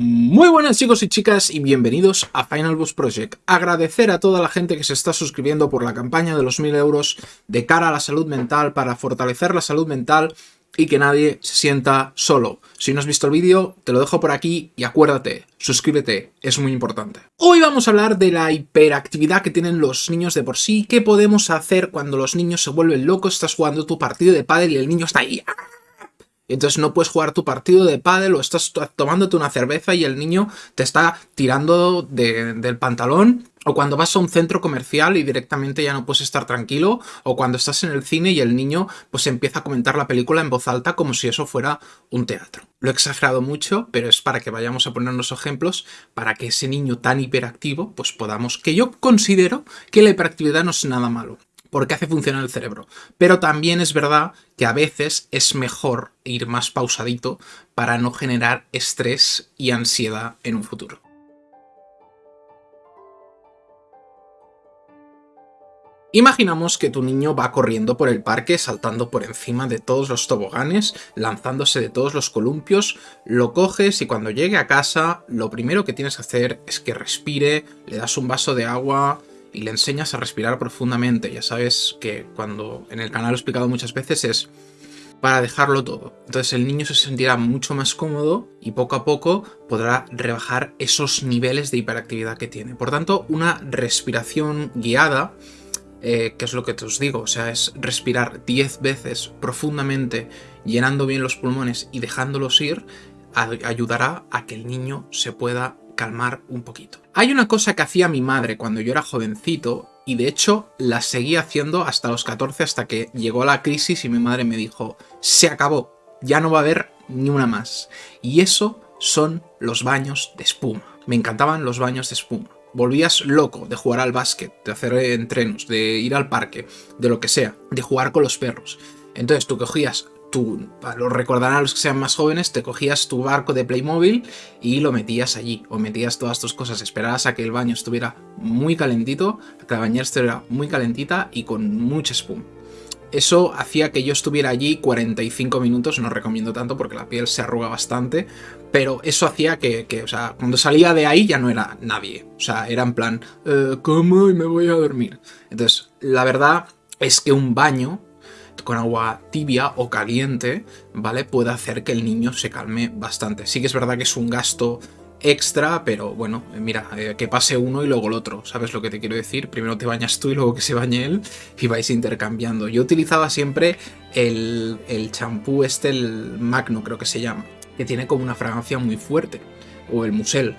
Muy buenas chicos y chicas y bienvenidos a Final Boss Project. Agradecer a toda la gente que se está suscribiendo por la campaña de los 1000 euros de cara a la salud mental para fortalecer la salud mental y que nadie se sienta solo. Si no has visto el vídeo, te lo dejo por aquí y acuérdate, suscríbete, es muy importante. Hoy vamos a hablar de la hiperactividad que tienen los niños de por sí, qué podemos hacer cuando los niños se vuelven locos, estás jugando tu partido de pádel y el niño está ahí entonces no puedes jugar tu partido de pádel o estás tomándote una cerveza y el niño te está tirando del pantalón. O cuando vas a un centro comercial y directamente ya no puedes estar tranquilo, o cuando estás en el cine y el niño pues empieza a comentar la película en voz alta como si eso fuera un teatro. Lo he exagerado mucho, pero es para que vayamos a ponernos ejemplos para que ese niño tan hiperactivo pues podamos... que yo considero que la hiperactividad no es nada malo porque hace funcionar el cerebro. Pero también es verdad que a veces es mejor ir más pausadito para no generar estrés y ansiedad en un futuro. Imaginamos que tu niño va corriendo por el parque, saltando por encima de todos los toboganes, lanzándose de todos los columpios, lo coges y cuando llegue a casa, lo primero que tienes que hacer es que respire, le das un vaso de agua, y le enseñas a respirar profundamente. Ya sabes que cuando en el canal he explicado muchas veces es para dejarlo todo. Entonces el niño se sentirá mucho más cómodo y poco a poco podrá rebajar esos niveles de hiperactividad que tiene. Por tanto, una respiración guiada, eh, que es lo que te os digo, o sea, es respirar 10 veces profundamente, llenando bien los pulmones y dejándolos ir, ayudará a que el niño se pueda calmar un poquito. Hay una cosa que hacía mi madre cuando yo era jovencito y de hecho la seguí haciendo hasta los 14 hasta que llegó la crisis y mi madre me dijo se acabó, ya no va a haber ni una más. Y eso son los baños de espuma. Me encantaban los baños de espuma. Volvías loco de jugar al básquet, de hacer entrenos, de ir al parque, de lo que sea, de jugar con los perros. Entonces tú cogías tú, lo recordarán los que sean más jóvenes, te cogías tu barco de Playmobil y lo metías allí, o metías todas tus cosas, esperabas a que el baño estuviera muy calentito, a que la bañera estuviera muy calentita y con mucha espuma. Eso hacía que yo estuviera allí 45 minutos, no recomiendo tanto porque la piel se arruga bastante, pero eso hacía que, o sea, cuando salía de ahí ya no era nadie. O sea, era en plan, eh, ¿cómo? Y me voy a dormir. Entonces, la verdad es que un baño con agua tibia o caliente, ¿vale? Puede hacer que el niño se calme bastante. Sí que es verdad que es un gasto extra, pero bueno, eh, mira, eh, que pase uno y luego el otro, ¿sabes lo que te quiero decir? Primero te bañas tú y luego que se bañe él y vais intercambiando. Yo utilizaba siempre el champú este, el Magno creo que se llama, que tiene como una fragancia muy fuerte, o el Musel,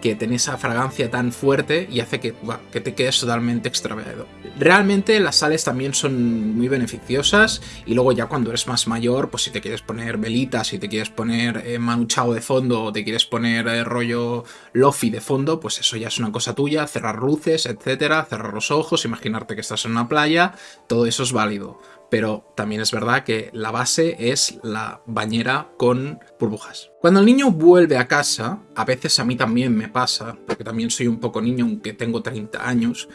que tiene esa fragancia tan fuerte y hace que, que te quedes totalmente extraviado. Realmente las sales también son muy beneficiosas y luego ya cuando eres más mayor, pues si te quieres poner velitas, si te quieres poner eh, manuchao de fondo o te quieres poner eh, rollo lofi de fondo, pues eso ya es una cosa tuya, cerrar luces, etcétera, cerrar los ojos, imaginarte que estás en una playa, todo eso es válido pero también es verdad que la base es la bañera con burbujas. Cuando el niño vuelve a casa, a veces a mí también me pasa, porque también soy un poco niño aunque tengo 30 años,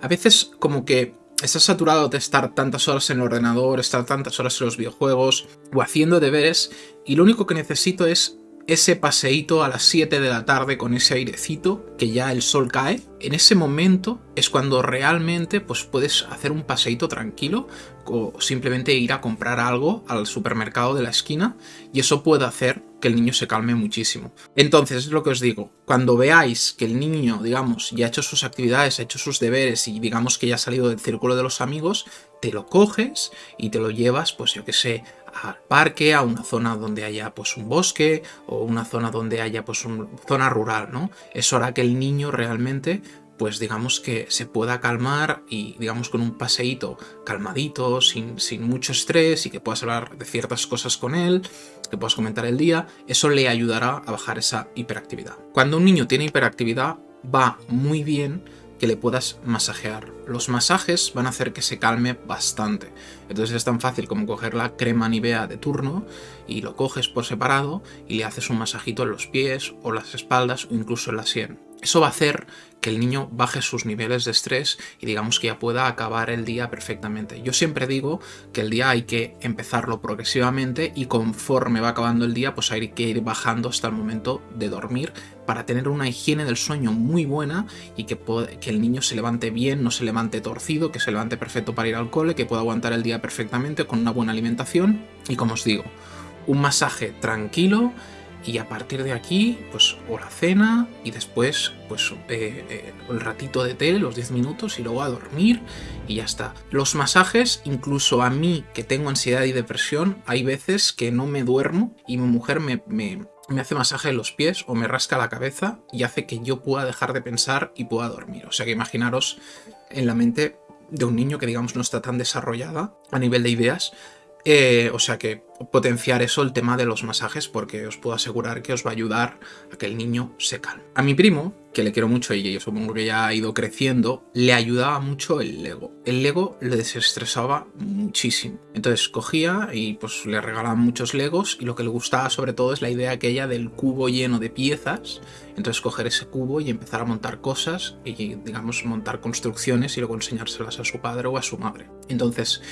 a veces como que estás saturado de estar tantas horas en el ordenador, estar tantas horas en los videojuegos o haciendo deberes y lo único que necesito es ese paseíto a las 7 de la tarde con ese airecito, que ya el sol cae, en ese momento es cuando realmente pues, puedes hacer un paseíto tranquilo o simplemente ir a comprar algo al supermercado de la esquina y eso puede hacer que el niño se calme muchísimo. Entonces, es lo que os digo, cuando veáis que el niño, digamos, ya ha hecho sus actividades, ha hecho sus deberes y digamos que ya ha salido del círculo de los amigos, te lo coges y te lo llevas, pues yo que sé, al parque, a una zona donde haya pues un bosque o una zona donde haya pues una zona rural, ¿no? Eso hará que el niño realmente pues digamos que se pueda calmar y digamos con un paseíto calmadito, sin, sin mucho estrés y que puedas hablar de ciertas cosas con él, que puedas comentar el día, eso le ayudará a bajar esa hiperactividad. Cuando un niño tiene hiperactividad va muy bien que le puedas masajear. Los masajes van a hacer que se calme bastante. Entonces es tan fácil como coger la crema Nivea de turno y lo coges por separado y le haces un masajito en los pies o las espaldas o incluso en la sien. Eso va a hacer que el niño baje sus niveles de estrés y digamos que ya pueda acabar el día perfectamente. Yo siempre digo que el día hay que empezarlo progresivamente y conforme va acabando el día pues hay que ir bajando hasta el momento de dormir para tener una higiene del sueño muy buena y que, el niño se levante bien, no se levante torcido, que se levante perfecto para ir al cole, que pueda aguantar el día perfectamente con una buena alimentación y como os digo, un masaje tranquilo y a partir de aquí, pues o la cena y después pues eh, eh, el ratito de té, los 10 minutos y luego a dormir y ya está. Los masajes, incluso a mí que tengo ansiedad y depresión, hay veces que no me duermo y mi mujer me, me hace masaje en los pies o me rasca la cabeza y hace que yo pueda dejar de pensar y pueda dormir. O sea que imaginaros en la mente de un niño que digamos no está tan desarrollada a nivel de ideas, eh, o sea que potenciar eso, el tema de los masajes, porque os puedo asegurar que os va a ayudar a que el niño se calme. A mi primo, que le quiero mucho y yo supongo que ya ha ido creciendo, le ayudaba mucho el Lego. El Lego le desestresaba muchísimo. Entonces cogía y pues le regalaban muchos Legos y lo que le gustaba sobre todo es la idea aquella del cubo lleno de piezas. Entonces coger ese cubo y empezar a montar cosas y digamos montar construcciones y luego enseñárselas a su padre o a su madre. Entonces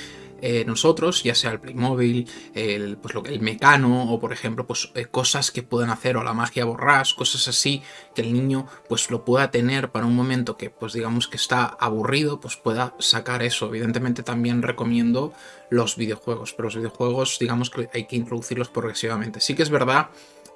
eh, nosotros, ya sea el Playmobil, el, pues lo, el Mecano o por ejemplo pues eh, cosas que puedan hacer o la magia borrás, cosas así que el niño pues lo pueda tener para un momento que pues digamos que está aburrido, pues pueda sacar eso. Evidentemente también recomiendo los videojuegos, pero los videojuegos digamos que hay que introducirlos progresivamente. Sí que es verdad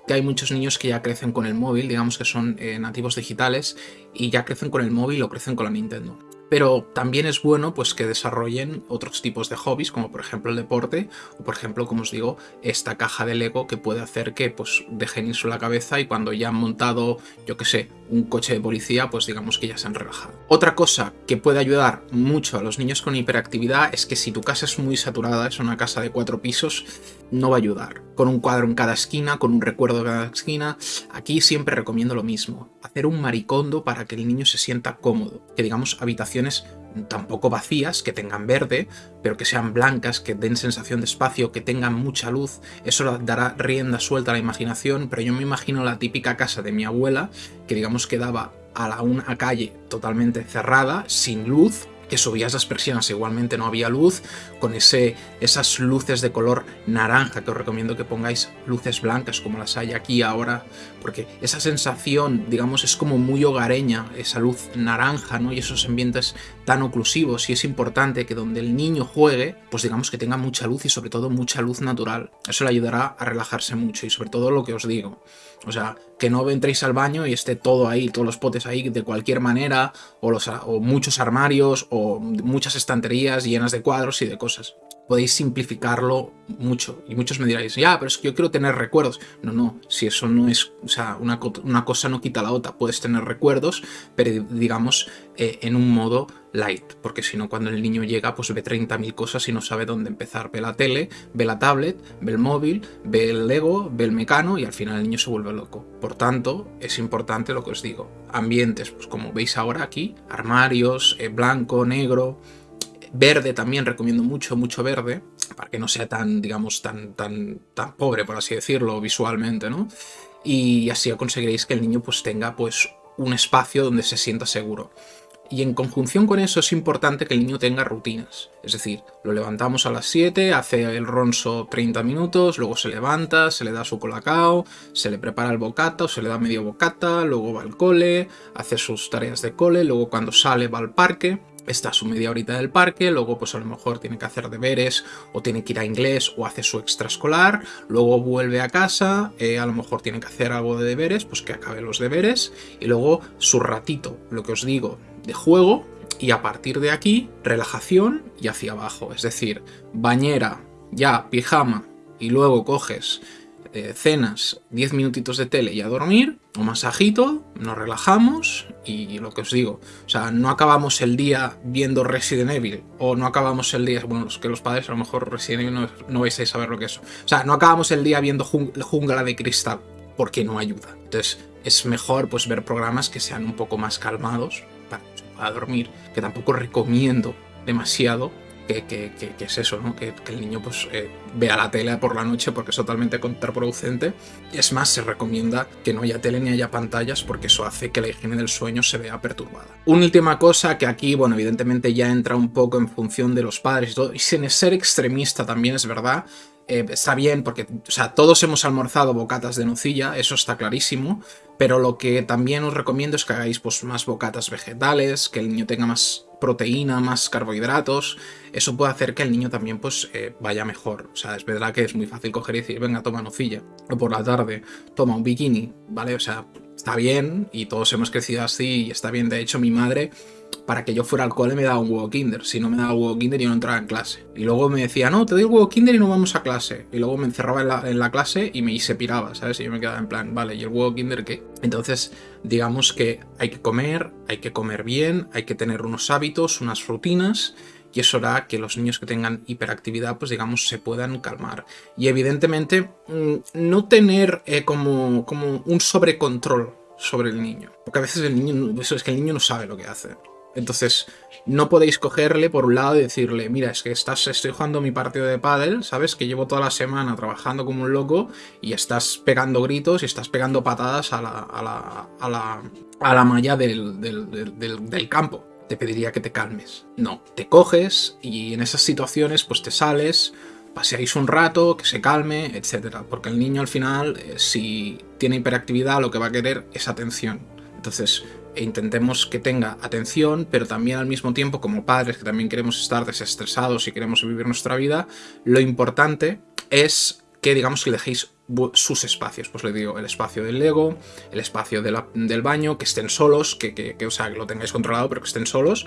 que hay muchos niños que ya crecen con el móvil, digamos que son eh, nativos digitales y ya crecen con el móvil o crecen con la Nintendo pero también es bueno pues que desarrollen otros tipos de hobbies, como por ejemplo el deporte, o por ejemplo, como os digo, esta caja de Lego que puede hacer que pues dejen irse la cabeza y cuando ya han montado, yo que sé, un coche de policía, pues digamos que ya se han relajado. Otra cosa que puede ayudar mucho a los niños con hiperactividad es que si tu casa es muy saturada, es una casa de cuatro pisos, no va a ayudar. Con un cuadro en cada esquina, con un recuerdo en cada esquina, aquí siempre recomiendo lo mismo, hacer un maricondo para que el niño se sienta cómodo, que digamos habitación tampoco vacías, que tengan verde, pero que sean blancas, que den sensación de espacio, que tengan mucha luz. Eso dará rienda suelta a la imaginación, pero yo me imagino la típica casa de mi abuela, que digamos quedaba a la una calle totalmente cerrada, sin luz, que subías las persianas, igualmente no había luz, con ese, esas luces de color naranja, que os recomiendo que pongáis luces blancas como las hay aquí ahora, porque esa sensación, digamos, es como muy hogareña, esa luz naranja, ¿no? Y esos ambientes tan oclusivos, y es importante que donde el niño juegue, pues digamos que tenga mucha luz y sobre todo mucha luz natural. Eso le ayudará a relajarse mucho y sobre todo lo que os digo, o sea, que no entréis al baño y esté todo ahí, todos los potes ahí de cualquier manera, o, los, o muchos armarios, o muchas estanterías llenas de cuadros y de cosas. Podéis simplificarlo mucho. Y muchos me diréis, ya, pero es que yo quiero tener recuerdos. No, no, si eso no es, o sea, una, una cosa no quita la otra. Puedes tener recuerdos, pero digamos eh, en un modo light, porque si no cuando el niño llega pues ve 30.000 cosas y no sabe dónde empezar. Ve la tele, ve la tablet, ve el móvil, ve el Lego, ve el mecano y al final el niño se vuelve loco. Por tanto, es importante lo que os digo. Ambientes, pues como veis ahora aquí, armarios, eh, blanco, negro, verde también recomiendo mucho, mucho verde, para que no sea tan, digamos, tan, tan, tan pobre, por así decirlo, visualmente, ¿no? Y así conseguiréis que el niño pues tenga pues un espacio donde se sienta seguro. Y en conjunción con eso es importante que el niño tenga rutinas. Es decir, lo levantamos a las 7, hace el ronso 30 minutos, luego se levanta, se le da su colacao, se le prepara el bocata o se le da medio bocata, luego va al cole, hace sus tareas de cole, luego cuando sale va al parque está su media horita del parque, luego pues a lo mejor tiene que hacer deberes o tiene que ir a inglés o hace su extraescolar, luego vuelve a casa, eh, a lo mejor tiene que hacer algo de deberes, pues que acabe los deberes y luego su ratito, lo que os digo, de juego y a partir de aquí relajación y hacia abajo, es decir, bañera, ya, pijama y luego coges eh, cenas, 10 minutitos de tele y a dormir, un masajito, nos relajamos y lo que os digo, o sea, no acabamos el día viendo Resident Evil o no acabamos el día, bueno, los que los padres a lo mejor Resident Evil no, no vais a saber lo que es, o sea, no acabamos el día viendo Jungla de Cristal porque no ayuda. Entonces es mejor pues ver programas que sean un poco más calmados para, para dormir, que tampoco recomiendo demasiado que, es eso, ¿no? Que, el niño pues eh, vea la tele por la noche porque es totalmente contraproducente. Es más, se recomienda que no haya tele ni haya pantallas porque eso hace que la higiene del sueño se vea perturbada. Una última cosa que aquí, bueno, evidentemente ya entra un poco en función de los padres y todo, y sin ser extremista también es verdad, eh, está bien porque, o sea, todos hemos almorzado bocatas de nocilla, eso está clarísimo, pero lo que también os recomiendo es que hagáis pues, más bocatas vegetales, que el niño tenga más proteína, más carbohidratos, eso puede hacer que el niño también pues eh, vaya mejor. O sea, es verdad que es muy fácil coger y decir, venga, toma nocilla, o por la tarde, toma un bikini, ¿vale? O sea, está bien y todos hemos crecido así y está bien. De hecho, mi madre para que yo fuera al cole me daba un huevo kinder. Si no me daba huevo kinder, yo no entraba en clase. Y luego me decía, no, te doy el huevo kinder y no vamos a clase. Y luego me encerraba en la, clase y me se piraba, ¿sabes? Y yo me quedaba en plan, vale, ¿y el huevo kinder qué? Entonces, digamos que hay que comer, hay que comer bien, hay que tener unos hábitos, unas rutinas y eso hará que los niños que tengan hiperactividad, pues digamos, se puedan calmar. Y evidentemente, mm, no tener eh, como, como un sobrecontrol sobre el niño. Porque a veces el niño, eso es que el niño no sabe lo que hace. Entonces, no podéis cogerle por un lado y decirle, mira, es que estás, estoy jugando mi partido de pádel, ¿sabes? Que llevo toda la semana trabajando como un loco y estás pegando gritos y estás pegando patadas a la, a la, a la, a la malla del, del, del campo. Te pediría que te calmes. No, te coges y en esas situaciones pues te sales, paseáis un rato, que se calme, etc. Porque el niño al final, eh, si tiene hiperactividad, lo que va a querer es atención. Entonces, intentemos que tenga atención, pero también al mismo tiempo, como padres que también queremos estar desestresados y queremos vivir nuestra vida, lo importante es que digamos que dejéis sus espacios, pues le digo, el espacio del Lego, el espacio del baño, que estén solos, que, que, o sea, que lo tengáis controlado, pero que estén solos,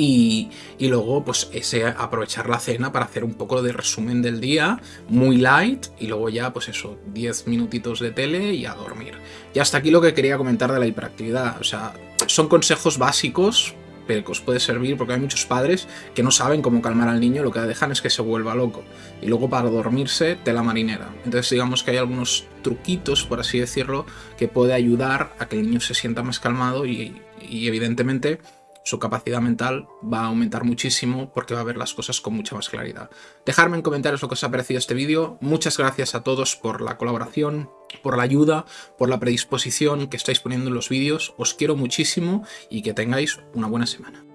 y, luego, pues ese aprovechar la cena para hacer un poco de resumen del día, muy light, y luego ya, pues eso, 10 minutitos de tele y a dormir. Y hasta aquí lo que quería comentar de la hiperactividad. O sea, son consejos básicos, que os puede servir porque hay muchos padres que no saben cómo calmar al niño, lo que dejan es que se vuelva loco. Y luego para dormirse, tela marinera. Entonces digamos que hay algunos truquitos, por así decirlo, que puede ayudar a que el niño se sienta más calmado y, y evidentemente su capacidad mental va a aumentar muchísimo porque va a ver las cosas con mucha más claridad. Dejadme en comentarios lo que os ha parecido este vídeo. Muchas gracias a todos por la colaboración, por la ayuda, por la predisposición que estáis poniendo en los vídeos. Os quiero muchísimo y que tengáis una buena semana.